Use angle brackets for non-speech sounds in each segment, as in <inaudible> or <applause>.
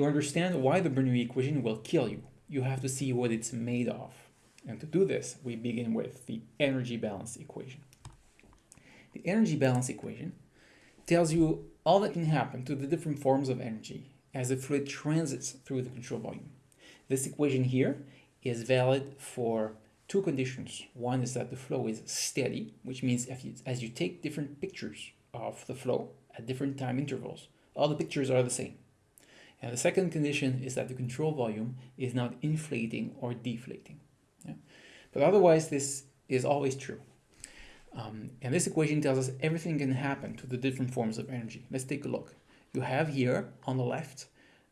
To understand why the Bernoulli equation will kill you, you have to see what it's made of. And to do this, we begin with the energy balance equation. The energy balance equation tells you all that can happen to the different forms of energy as the fluid transits through the control volume. This equation here is valid for two conditions. One is that the flow is steady, which means you, as you take different pictures of the flow at different time intervals, all the pictures are the same. And the second condition is that the control volume is not inflating or deflating. Yeah? But otherwise, this is always true. Um, and this equation tells us everything can happen to the different forms of energy. Let's take a look. You have here on the left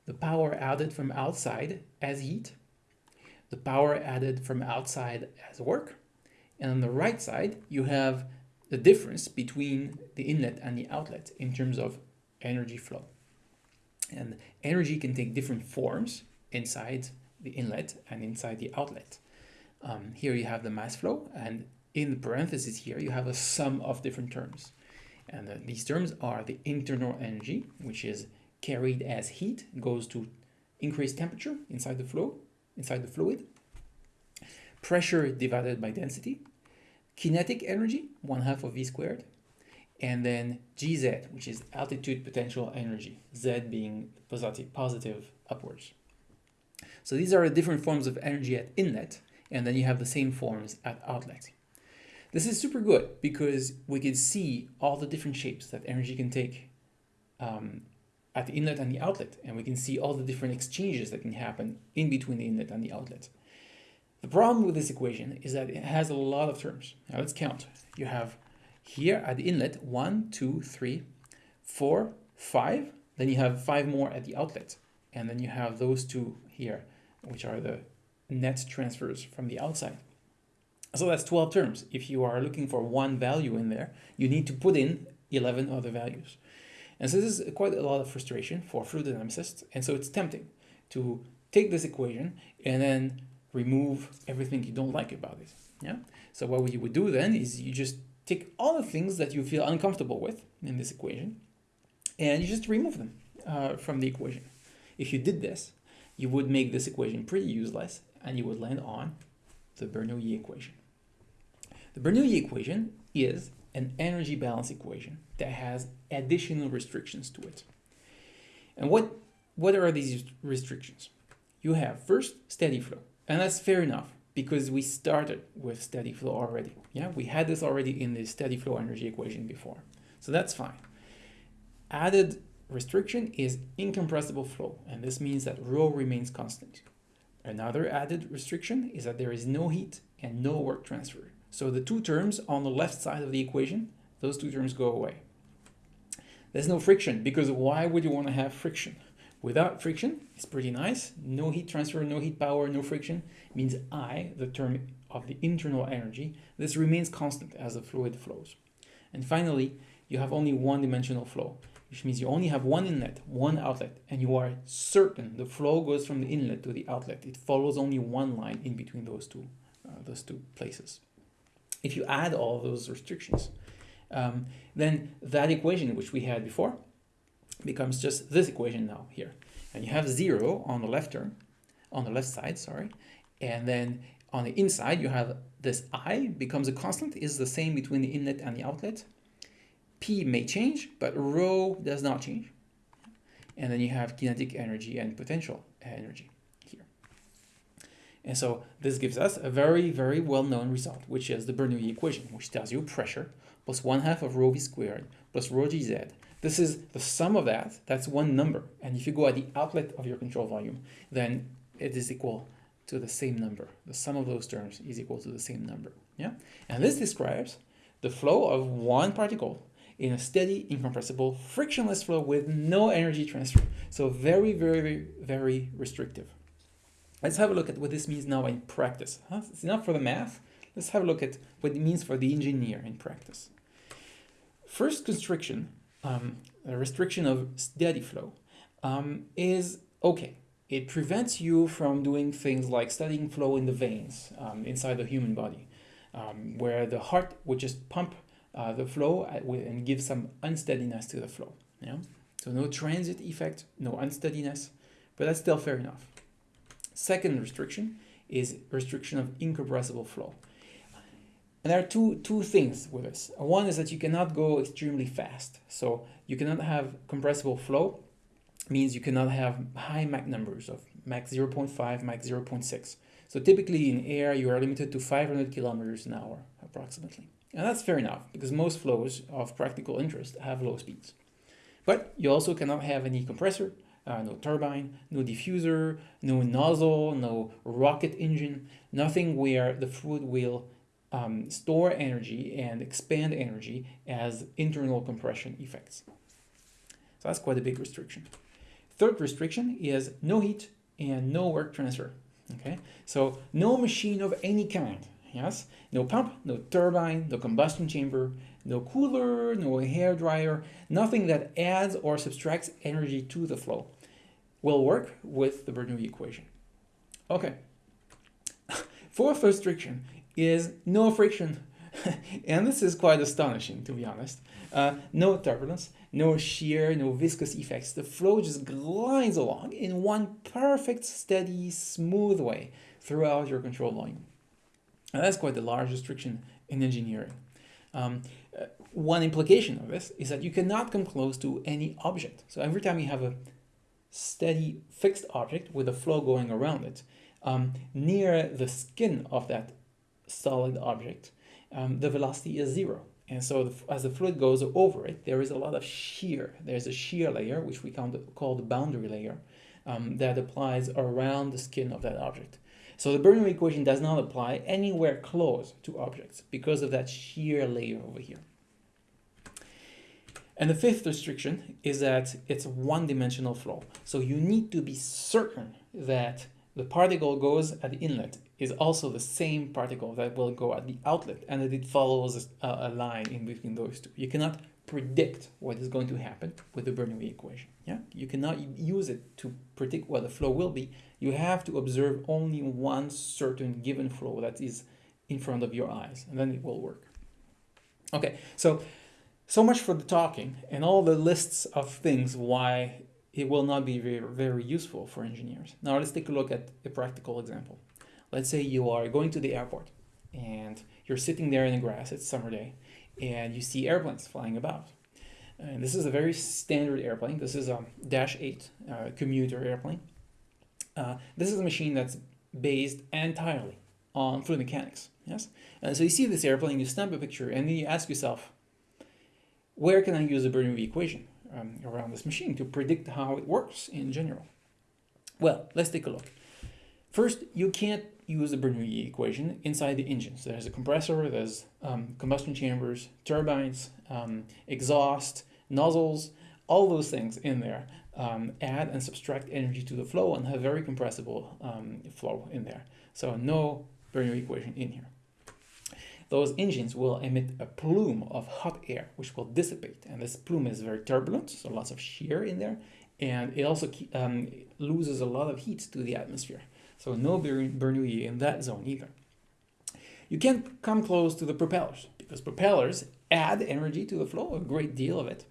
the power added from outside as heat, the power added from outside as work, and on the right side you have the difference between the inlet and the outlet in terms of energy flow. And energy can take different forms inside the inlet and inside the outlet. Um, here you have the mass flow, and in the parentheses here you have a sum of different terms. And uh, these terms are the internal energy, which is carried as heat, goes to increased temperature inside the flow, inside the fluid. Pressure divided by density. Kinetic energy, one half of V squared and then Gz, which is altitude potential energy, Z being positive, positive upwards. So these are the different forms of energy at inlet, and then you have the same forms at outlet. This is super good because we can see all the different shapes that energy can take um, at the inlet and the outlet, and we can see all the different exchanges that can happen in between the inlet and the outlet. The problem with this equation is that it has a lot of terms. Now let's count. You have here at the inlet, one, two, three, four, five. Then you have five more at the outlet. And then you have those two here, which are the net transfers from the outside. So that's 12 terms. If you are looking for one value in there, you need to put in 11 other values. And so this is quite a lot of frustration for fluid dynamicists. And so it's tempting to take this equation and then remove everything you don't like about it. Yeah. So what you would do then is you just take all the things that you feel uncomfortable with in this equation and you just remove them uh, from the equation. If you did this, you would make this equation pretty useless and you would land on the Bernoulli equation. The Bernoulli equation is an energy balance equation that has additional restrictions to it. And what, what are these restrictions? You have first steady flow, and that's fair enough because we started with steady flow already. Yeah, we had this already in the steady flow energy equation before. So that's fine. Added restriction is incompressible flow, and this means that rho remains constant. Another added restriction is that there is no heat and no work transfer. So the two terms on the left side of the equation, those two terms go away. There's no friction because why would you want to have friction? Without friction, it's pretty nice. No heat transfer, no heat power, no friction means I, the term of the internal energy, this remains constant as the fluid flows. And finally, you have only one dimensional flow, which means you only have one inlet, one outlet, and you are certain the flow goes from the inlet to the outlet. It follows only one line in between those two, uh, those two places. If you add all those restrictions, um, then that equation which we had before becomes just this equation now here. And you have zero on the left term, on the left side, sorry. And then on the inside, you have this I becomes a constant, is the same between the inlet and the outlet. P may change, but rho does not change. And then you have kinetic energy and potential energy here. And so this gives us a very, very well-known result, which is the Bernoulli equation, which tells you pressure plus one half of rho v squared plus rho gz this is the sum of that. That's one number. And if you go at the outlet of your control volume, then it is equal to the same number. The sum of those terms is equal to the same number. Yeah. And this describes the flow of one particle in a steady, incompressible, frictionless flow with no energy transfer. So very, very, very restrictive. Let's have a look at what this means now in practice. Huh? It's enough for the math. Let's have a look at what it means for the engineer in practice. First constriction um, restriction of steady flow um, is okay. It prevents you from doing things like studying flow in the veins um, inside the human body, um, where the heart would just pump uh, the flow and give some unsteadiness to the flow. Yeah? So no transit effect, no unsteadiness, but that's still fair enough. Second restriction is restriction of incompressible flow. And there are two, two things with this. One is that you cannot go extremely fast. So you cannot have compressible flow, means you cannot have high Mach numbers of Mach 0.5, Mach 0.6. So typically in air, you are limited to 500 kilometers an hour, approximately. And that's fair enough, because most flows of practical interest have low speeds. But you also cannot have any compressor, uh, no turbine, no diffuser, no nozzle, no rocket engine, nothing where the fluid will um, store energy and expand energy as internal compression effects. So that's quite a big restriction. Third restriction is no heat and no work transfer. Okay, so no machine of any kind. Yes, no pump, no turbine, no combustion chamber, no cooler, no hair dryer, nothing that adds or subtracts energy to the flow will work with the Bernoulli equation. Okay. <laughs> Fourth restriction is no friction. <laughs> and this is quite astonishing, to be honest. Uh, no turbulence, no shear, no viscous effects. The flow just glides along in one perfect, steady, smooth way throughout your control volume. And that's quite a large restriction in engineering. Um, uh, one implication of this is that you cannot come close to any object. So every time you have a steady fixed object with a flow going around it, um, near the skin of that solid object, um, the velocity is zero. And so the, as the fluid goes over it, there is a lot of shear. There's a shear layer, which we call the boundary layer, um, that applies around the skin of that object. So the Bernoulli equation does not apply anywhere close to objects because of that shear layer over here. And the fifth restriction is that it's one-dimensional flow. So you need to be certain that the particle goes at the inlet is also the same particle that will go at the outlet and that it follows a, a line in between those two. You cannot predict what is going to happen with the Bernoulli equation. Yeah, You cannot use it to predict what the flow will be. You have to observe only one certain given flow that is in front of your eyes and then it will work. Okay, so so much for the talking and all the lists of things why it will not be very, very useful for engineers. Now let's take a look at a practical example. Let's say you are going to the airport and you're sitting there in the grass, it's summer day, and you see airplanes flying about. And this is a very standard airplane. This is a Dash 8 uh, commuter airplane. Uh, this is a machine that's based entirely on fluid mechanics. Yes, and so you see this airplane, you snap a picture, and then you ask yourself, where can I use the Bernoulli equation? um, around this machine to predict how it works in general. Well, let's take a look. First, you can't use the Bernoulli equation inside the engine. So there's a compressor, there's um, combustion chambers, turbines, um, exhaust, nozzles, all those things in there um, add and subtract energy to the flow and have very compressible um, flow in there. So no Bernoulli equation in here those engines will emit a plume of hot air, which will dissipate. And this plume is very turbulent, so lots of shear in there. And it also um, loses a lot of heat to the atmosphere. So no Bernoulli in that zone either. You can't come close to the propellers because propellers add energy to the flow, a great deal of it.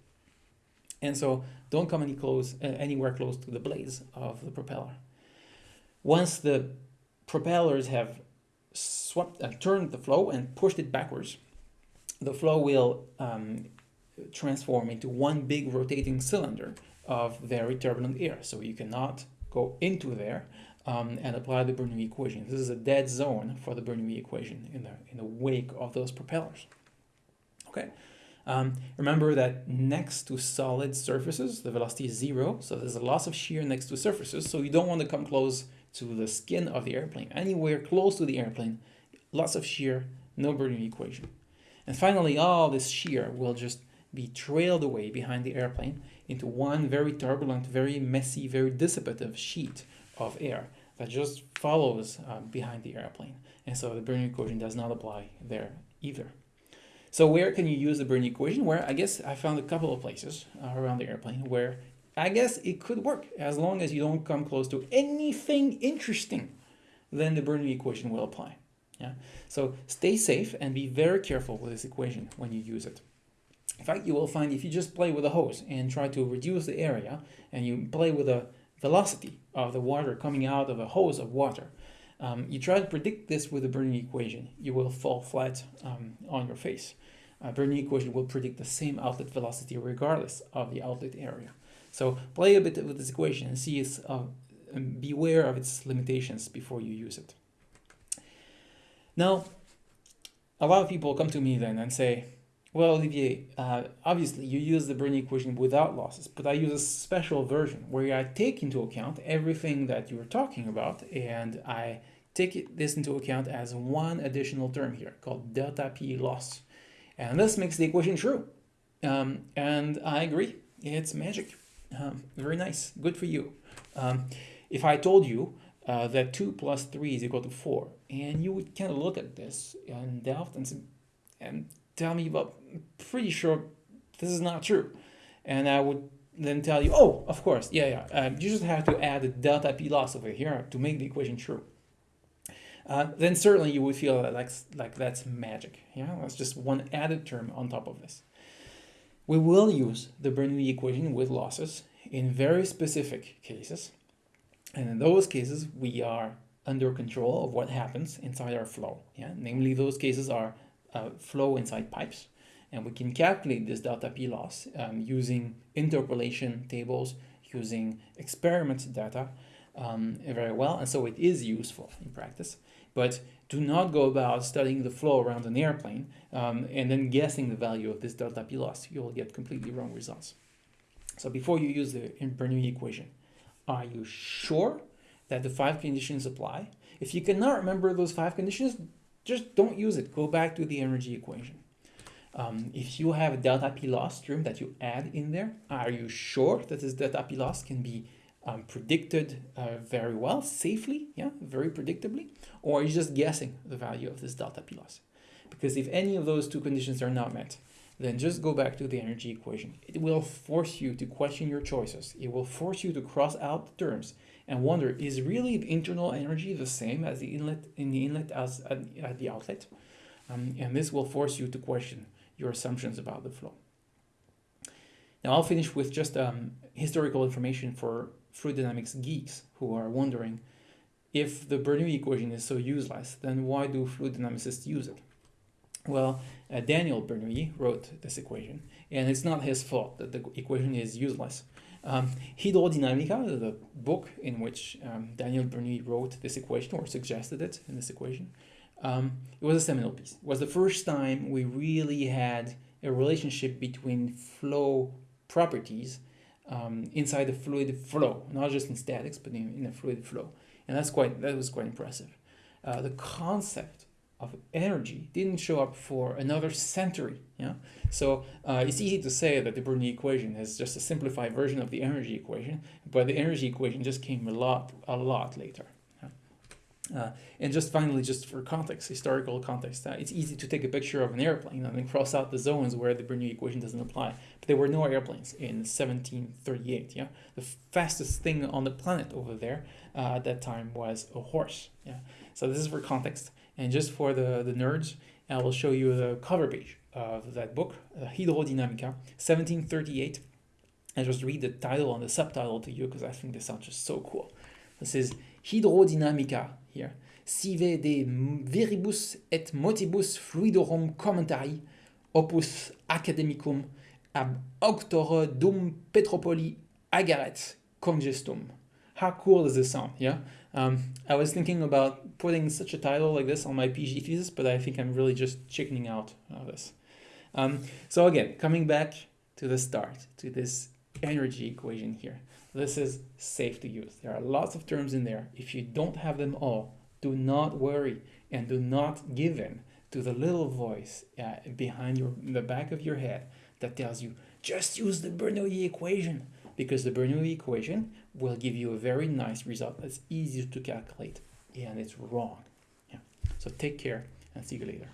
And so don't come any close, uh, anywhere close to the blades of the propeller. Once the propellers have swept uh, turned the flow and pushed it backwards, the flow will um, transform into one big rotating cylinder of very turbulent air. So you cannot go into there um, and apply the Bernoulli equation. This is a dead zone for the Bernoulli equation in the, in the wake of those propellers. Okay. Um, remember that next to solid surfaces, the velocity is zero, so there's a loss of shear next to surfaces, so you don't want to come close to the skin of the airplane. Anywhere close to the airplane, lots of shear, no Bernoulli equation. And finally, all this shear will just be trailed away behind the airplane into one very turbulent, very messy, very dissipative sheet of air that just follows um, behind the airplane. And so the Bernoulli equation does not apply there either. So where can you use the Bernoulli equation? Where I guess I found a couple of places uh, around the airplane where I guess it could work as long as you don't come close to anything interesting, then the Bernoulli equation will apply. Yeah. So stay safe and be very careful with this equation when you use it. In fact, you will find if you just play with a hose and try to reduce the area and you play with the velocity of the water coming out of a hose of water. Um, you try to predict this with the Bernoulli equation, you will fall flat um, on your face. Bernoulli equation will predict the same outlet velocity regardless of the outlet area. So play a bit with this equation and see its, uh, beware of its limitations before you use it. Now, a lot of people come to me then and say, well, Olivier, uh, obviously you use the Bernoulli equation without losses, but I use a special version where I take into account everything that you were talking about and I take this into account as one additional term here called delta P loss. And this makes the equation true. Um, and I agree, it's magic. Um, very nice, good for you. Um, if I told you uh, that 2 plus 3 is equal to 4, and you would kind of look at this and delve and, and tell me, well, pretty sure this is not true. And I would then tell you, oh, of course, yeah, yeah. Um, you just have to add the delta p loss over here to make the equation true. Uh, then certainly you would feel like, like that's magic. Yeah, that's just one added term on top of this. We will use the Bernoulli equation with losses in very specific cases. And in those cases, we are under control of what happens inside our flow. Yeah, namely those cases are uh, flow inside pipes. And we can calculate this delta P loss um, using interpolation tables, using experiment data um, very well. And so it is useful in practice. But do not go about studying the flow around an airplane um, and then guessing the value of this delta P loss. You will get completely wrong results. So before you use the Bernoulli equation, are you sure that the five conditions apply? If you cannot remember those five conditions, just don't use it. Go back to the energy equation. Um, if you have delta P loss term that you add in there, are you sure that this delta P loss can be um, predicted uh, very well, safely, yeah, very predictably, or are you just guessing the value of this delta P loss? Because if any of those two conditions are not met, then just go back to the energy equation. It will force you to question your choices. It will force you to cross out the terms and wonder, is really the internal energy the same as the inlet in the inlet as at, the outlet? Um, and this will force you to question your assumptions about the flow. Now I'll finish with just um, historical information for fluid dynamics geeks who are wondering if the Bernoulli equation is so useless, then why do fluid dynamicists use it? Well, uh, Daniel Bernoulli wrote this equation, and it's not his fault that the equation is useless. Um, Hydrodynamica, the book in which um, Daniel Bernoulli wrote this equation or suggested it in this equation, um, it was a seminal piece. It was the first time we really had a relationship between flow properties um, inside the fluid flow, not just in statics, but in, in a fluid flow. And that's quite that was quite impressive. Uh, the concept of energy didn't show up for another century. Yeah, so uh, it's easy to say that the Bernoulli equation is just a simplified version of the energy equation, but the energy equation just came a lot, a lot later. Uh, and just finally, just for context, historical context, uh, it's easy to take a picture of an airplane and then cross out the zones where the Bernoulli equation doesn't apply. But there were no airplanes in 1738. Yeah, the fastest thing on the planet over there uh, at that time was a horse. Yeah, so this is for context. And just for the, the nerds, I will show you the cover page of that book, uh, Hydrodynamica, 1738. I just read the title and the subtitle to you because I think this sounds just so cool. This is Hydrodynamica here. Sive de viribus et motibus fluidorum commentarii opus academicum ab auctore dum Petropoli ageret congestum. How cool does this sound? Yeah. Um, I was thinking about putting such a title like this on my PhD thesis, but I think I'm really just chickening out of this. Um, so again, coming back to the start, to this energy equation here. This is safe to use. There are lots of terms in there. If you don't have them all, do not worry and do not give in to the little voice uh, behind your the back of your head that tells you just use the Bernoulli equation because the Bernoulli equation will give you a very nice result that's easy to calculate and it's wrong. Yeah. So take care and see you later.